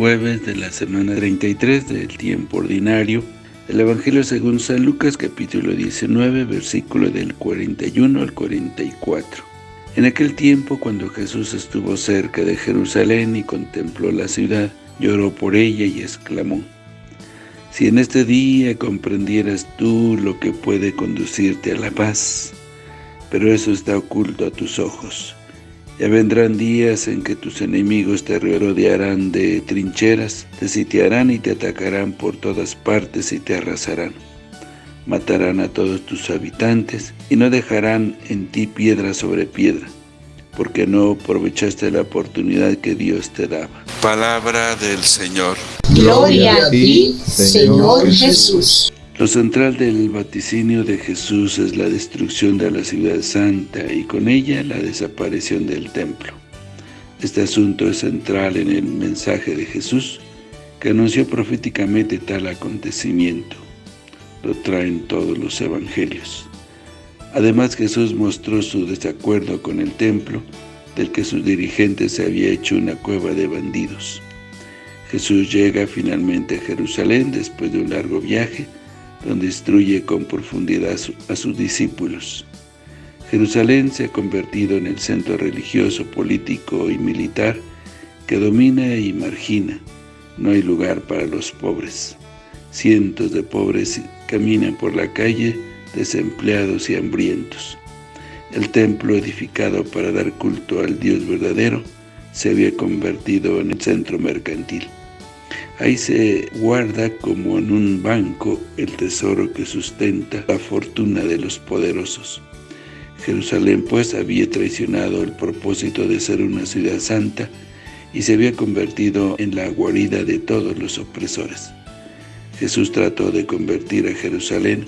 jueves de la semana 33 del tiempo ordinario. El Evangelio según San Lucas capítulo 19 versículo del 41 al 44. En aquel tiempo cuando Jesús estuvo cerca de Jerusalén y contempló la ciudad, lloró por ella y exclamó, Si en este día comprendieras tú lo que puede conducirte a la paz, pero eso está oculto a tus ojos. Ya vendrán días en que tus enemigos te rodearán de trincheras, te sitiarán y te atacarán por todas partes y te arrasarán. Matarán a todos tus habitantes y no dejarán en ti piedra sobre piedra, porque no aprovechaste la oportunidad que Dios te daba. Palabra del Señor. Gloria a ti, Señor Jesús. Lo central del vaticinio de Jesús es la destrucción de la ciudad santa y con ella la desaparición del templo. Este asunto es central en el mensaje de Jesús, que anunció proféticamente tal acontecimiento. Lo traen todos los evangelios. Además, Jesús mostró su desacuerdo con el templo, del que sus dirigentes se había hecho una cueva de bandidos. Jesús llega finalmente a Jerusalén después de un largo viaje, donde instruye con profundidad a sus discípulos. Jerusalén se ha convertido en el centro religioso, político y militar que domina y margina. No hay lugar para los pobres. Cientos de pobres caminan por la calle desempleados y hambrientos. El templo edificado para dar culto al Dios verdadero se había convertido en el centro mercantil. Ahí se guarda como en un banco el tesoro que sustenta la fortuna de los poderosos. Jerusalén pues había traicionado el propósito de ser una ciudad santa y se había convertido en la guarida de todos los opresores. Jesús trató de convertir a Jerusalén,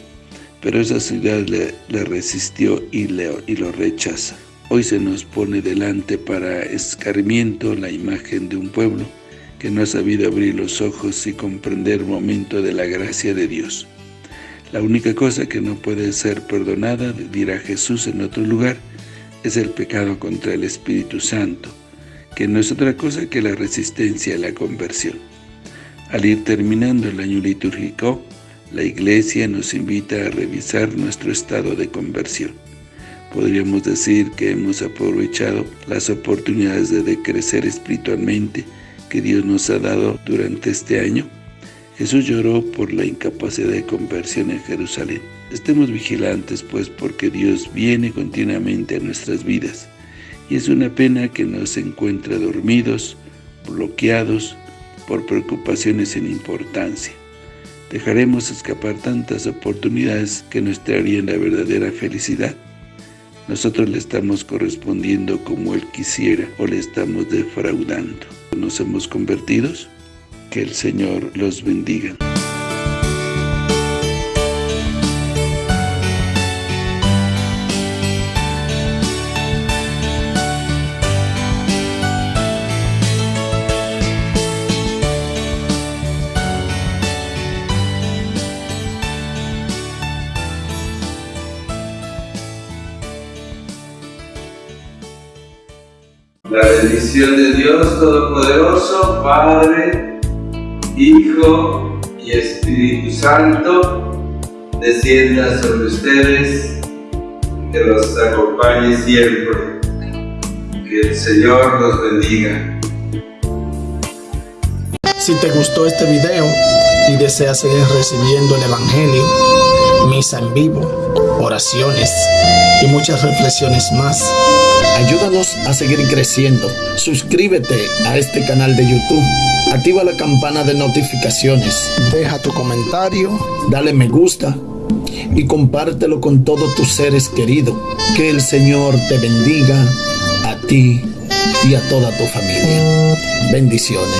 pero esa ciudad le, resistió y, y lo rechaza. Hoy se nos pone delante para escarmiento la imagen de un pueblo que no ha sabido abrir los ojos y comprender el momento de la gracia de Dios. La única cosa que no puede ser perdonada, dirá Jesús en otro lugar, es el pecado contra el Espíritu Santo, que no es otra cosa que la resistencia a la conversión. Al ir terminando el año litúrgico, la Iglesia nos invita a revisar nuestro estado de conversión. Podríamos decir que hemos aprovechado las oportunidades de crecer espiritualmente que Dios nos ha dado durante este año, Jesús lloró por la incapacidad de conversión en Jerusalén. Estemos vigilantes, pues, porque Dios viene continuamente a nuestras vidas, y es una pena que nos encuentre dormidos, bloqueados, por preocupaciones sin importancia. Dejaremos escapar tantas oportunidades que nos traerían la verdadera felicidad. Nosotros le estamos correspondiendo como Él quisiera o le estamos defraudando nos hemos convertidos. Que el Señor los bendiga. La bendición de Dios Todopoderoso, Padre, Hijo y Espíritu Santo, descienda sobre ustedes, que los acompañe siempre. Que el Señor los bendiga. Si te gustó este video y deseas seguir recibiendo el Evangelio, misa en vivo, oraciones y muchas reflexiones más, Ayúdanos a seguir creciendo. Suscríbete a este canal de YouTube. Activa la campana de notificaciones. Deja tu comentario. Dale me gusta. Y compártelo con todos tus seres queridos. Que el Señor te bendiga a ti y a toda tu familia. Bendiciones.